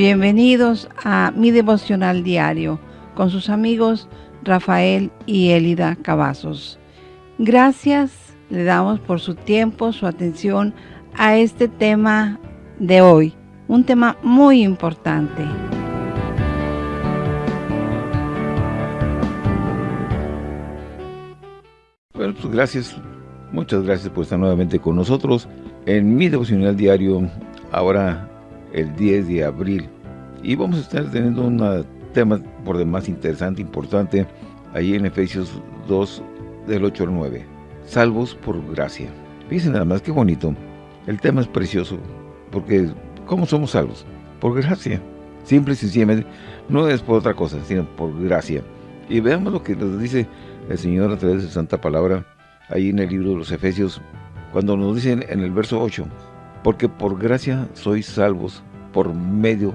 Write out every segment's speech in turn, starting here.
Bienvenidos a mi devocional diario con sus amigos Rafael y Elida Cavazos. Gracias le damos por su tiempo, su atención a este tema de hoy, un tema muy importante. Bueno, pues gracias, muchas gracias por estar nuevamente con nosotros en mi devocional diario, ahora el 10 de abril. Y vamos a estar teniendo un tema por demás interesante, importante, ahí en Efesios 2, del 8 al 9. Salvos por gracia. Fíjense nada más, qué bonito. El tema es precioso, porque ¿cómo somos salvos? Por gracia. Simple y sencillamente, no es por otra cosa, sino por gracia. Y veamos lo que nos dice el Señor a través de su Santa Palabra, ahí en el libro de los Efesios, cuando nos dicen en el verso 8, porque por gracia sois salvos por medio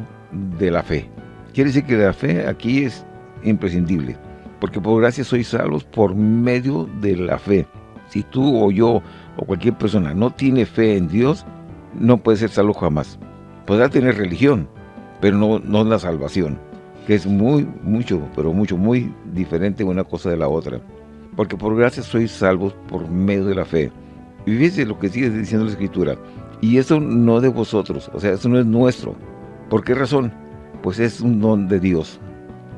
de la fe. Quiere decir que la fe aquí es imprescindible, porque por gracia sois salvos por medio de la fe. Si tú o yo o cualquier persona no tiene fe en Dios, no puede ser salvo jamás. Podrá tener religión, pero no, no la salvación, que es muy, mucho, pero mucho, muy diferente una cosa de la otra. Porque por gracia sois salvos por medio de la fe. Y lo que sigue diciendo la Escritura. Y eso no de vosotros, o sea, eso no es nuestro. ¿Por qué razón? Pues es un don de Dios.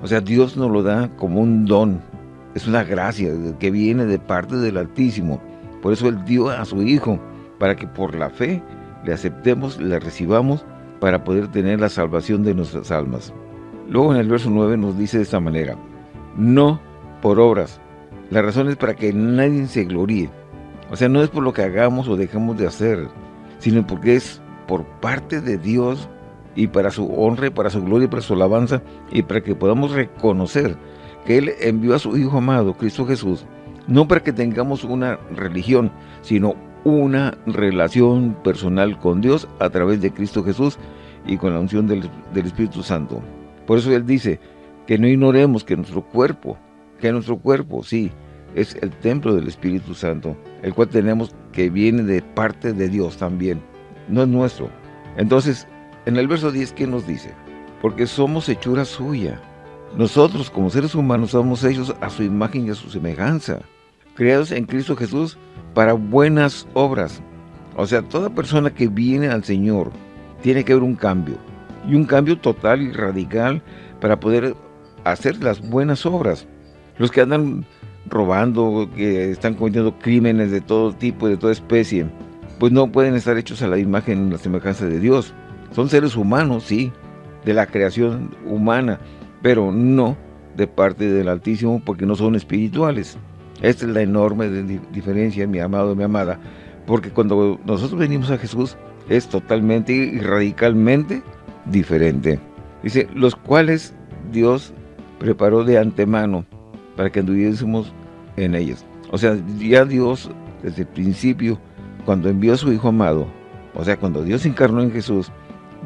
O sea, Dios nos lo da como un don. Es una gracia que viene de parte del Altísimo. Por eso Él dio a su Hijo, para que por la fe le aceptemos, le recibamos, para poder tener la salvación de nuestras almas. Luego en el verso 9 nos dice de esta manera, no por obras. La razón es para que nadie se gloríe. O sea, no es por lo que hagamos o dejemos de hacer, sino porque es por parte de Dios y para su honra, para su gloria y para su alabanza, y para que podamos reconocer que Él envió a su Hijo amado, Cristo Jesús, no para que tengamos una religión, sino una relación personal con Dios a través de Cristo Jesús y con la unción del, del Espíritu Santo. Por eso Él dice que no ignoremos que nuestro cuerpo, que nuestro cuerpo, sí, es el templo del Espíritu Santo, el cual tenemos que viene de parte de Dios también, no es nuestro. Entonces, en el verso 10, ¿qué nos dice? Porque somos hechura suya. Nosotros, como seres humanos, somos hechos a su imagen y a su semejanza, creados en Cristo Jesús para buenas obras. O sea, toda persona que viene al Señor tiene que haber un cambio, y un cambio total y radical para poder hacer las buenas obras. Los que andan robando, que están cometiendo crímenes de todo tipo, de toda especie, pues no pueden estar hechos a la imagen y la semejanza de Dios. Son seres humanos, sí, de la creación humana, pero no de parte del Altísimo porque no son espirituales. Esta es la enorme diferencia, mi amado y mi amada, porque cuando nosotros venimos a Jesús es totalmente y radicalmente diferente. Dice, los cuales Dios preparó de antemano para que anduviésemos en ellos. O sea, ya Dios, desde el principio, cuando envió a su Hijo amado, o sea, cuando Dios encarnó en Jesús,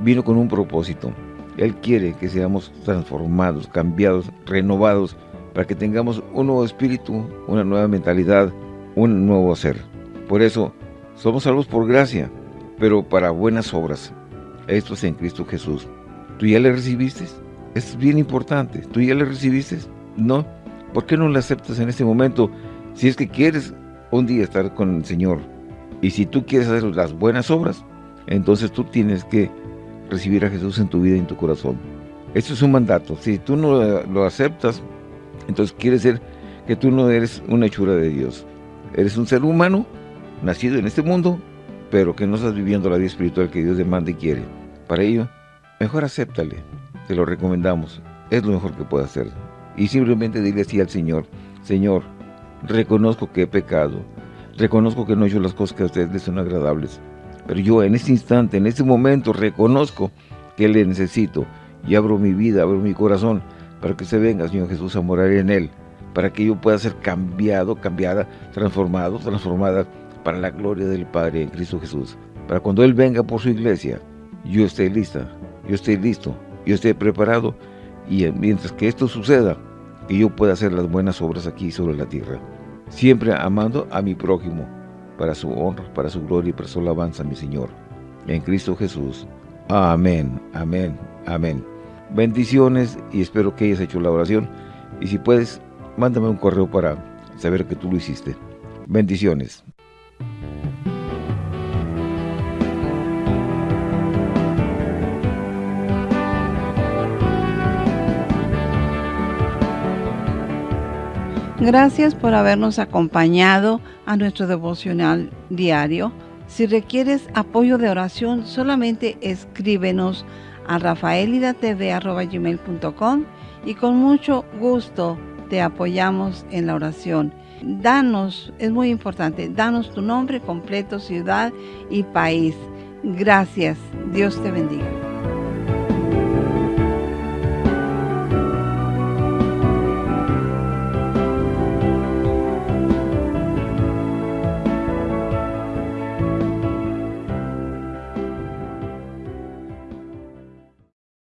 vino con un propósito. Él quiere que seamos transformados, cambiados, renovados, para que tengamos un nuevo espíritu, una nueva mentalidad, un nuevo ser. Por eso, somos salvos por gracia, pero para buenas obras. Esto es en Cristo Jesús. ¿Tú ya le recibiste? Es bien importante. ¿Tú ya le recibiste? No. ¿Por qué no le aceptas en este momento? Si es que quieres un día estar con el Señor y si tú quieres hacer las buenas obras, entonces tú tienes que recibir a Jesús en tu vida y en tu corazón. Esto es un mandato. Si tú no lo aceptas, entonces quiere decir que tú no eres una hechura de Dios. Eres un ser humano, nacido en este mundo, pero que no estás viviendo la vida espiritual que Dios demanda y quiere. Para ello, mejor acéptale. Te lo recomendamos. Es lo mejor que puede hacer y simplemente dile así al Señor, Señor, reconozco que he pecado, reconozco que no he hecho las cosas que a ustedes les son agradables, pero yo en este instante, en este momento, reconozco que le necesito y abro mi vida, abro mi corazón para que se venga, Señor Jesús, a morar en Él, para que yo pueda ser cambiado, cambiada, transformado, transformada para la gloria del Padre en Cristo Jesús. Para cuando Él venga por su iglesia, yo esté lista, yo esté listo, yo esté preparado y mientras que esto suceda, que yo pueda hacer las buenas obras aquí sobre la tierra, siempre amando a mi prójimo, para su honra, para su gloria y para su alabanza, mi Señor. En Cristo Jesús. Amén, amén Amén. Bendiciones y espero que hayas hecho la oración. Y si puedes, mándame un correo para saber que tú lo hiciste. Bendiciones. Gracias por habernos acompañado a nuestro devocional diario. Si requieres apoyo de oración, solamente escríbenos a rafaelidatv.com y con mucho gusto te apoyamos en la oración. Danos, es muy importante, danos tu nombre completo, ciudad y país. Gracias. Dios te bendiga.